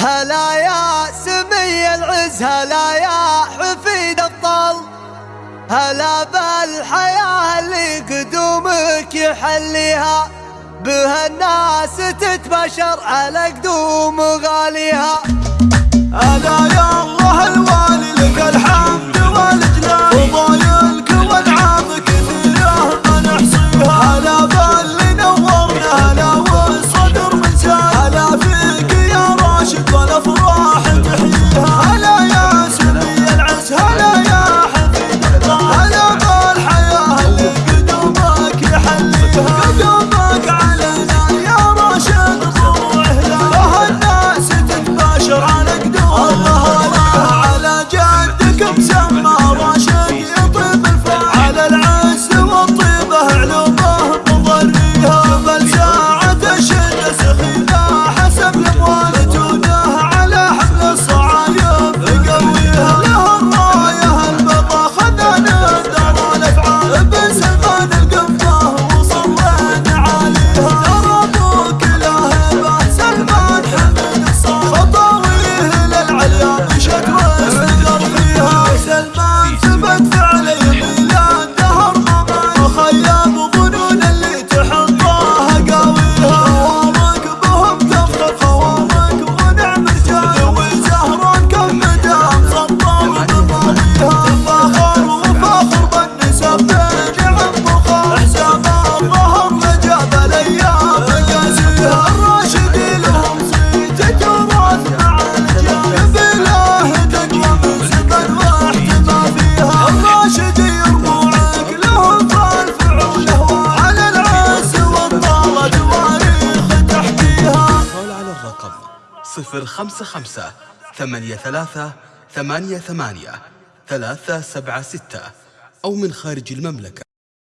هلا يا سمي العز هلا يا حفيد الطل. هلا بالحياة اللي قدومك يحليها بها الناس تتبشر على قدوم غاليها. Yo, yo, yo. 055 83 88 376 أو من خارج المملكة.